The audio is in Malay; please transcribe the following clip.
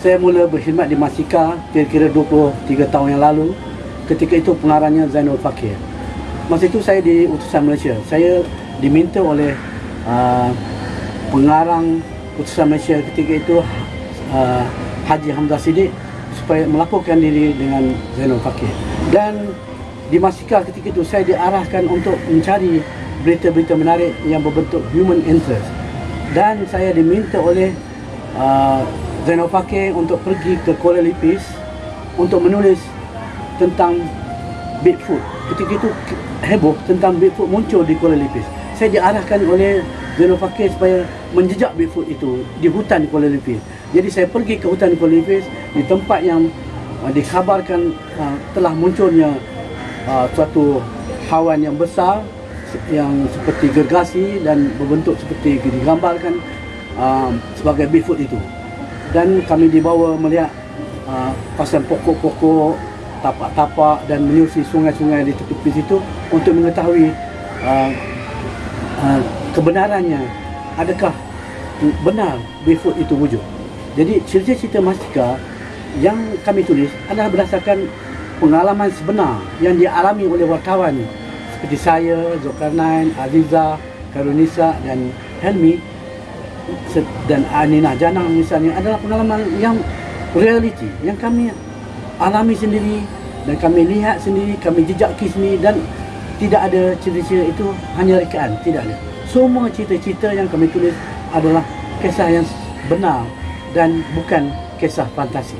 Saya mula berkhidmat di Masika kira-kira 23 tahun yang lalu. Ketika itu pengarahnya Zainul Fakir. Masa itu saya di utusan Malaysia. Saya diminta oleh uh, pengarang utusan Malaysia ketika itu uh, Haji Hamzah Siddiq supaya melakukan diri dengan Zainul Fakir. Dan di Masika ketika itu saya diarahkan untuk mencari berita-berita menarik yang berbentuk human interest. Dan saya diminta oleh uh, Zainal Fakir untuk pergi ke Kuala Lipis untuk menulis tentang Bigfoot. Ketika itu heboh tentang Bigfoot muncul di Kuala Lipis. Saya diarahkan oleh Zainal Fakir supaya menjejak Bigfoot itu di hutan Kuala Lipis. Jadi saya pergi ke hutan Kuala Lipis di tempat yang uh, dikabarkan uh, telah munculnya uh, suatu hawan yang besar yang seperti gergasi dan berbentuk seperti digambarkan uh, sebagai Bigfoot itu dan kami dibawa melihat uh, pasang pokok-pokok, tapak-tapak dan menyusuri sungai-sungai di tepi situ untuk mengetahui uh, uh, kebenarannya adakah benar Bigfoot itu wujud. Jadi cerita-cerita Mastika yang kami tulis adalah berdasarkan pengalaman sebenar yang dialami oleh wartawan seperti saya, Zulkarnain, Aziza, Karunisa dan Helmi dan Anina Janang misalnya adalah pengalaman yang reality yang kami alami sendiri dan kami lihat sendiri, kami jejaki sendiri dan tidak ada cerita-cerita itu hanya rekaan, tidak ada. Semua cerita-cerita yang kami tulis adalah kisah yang benar dan bukan kisah fantasi.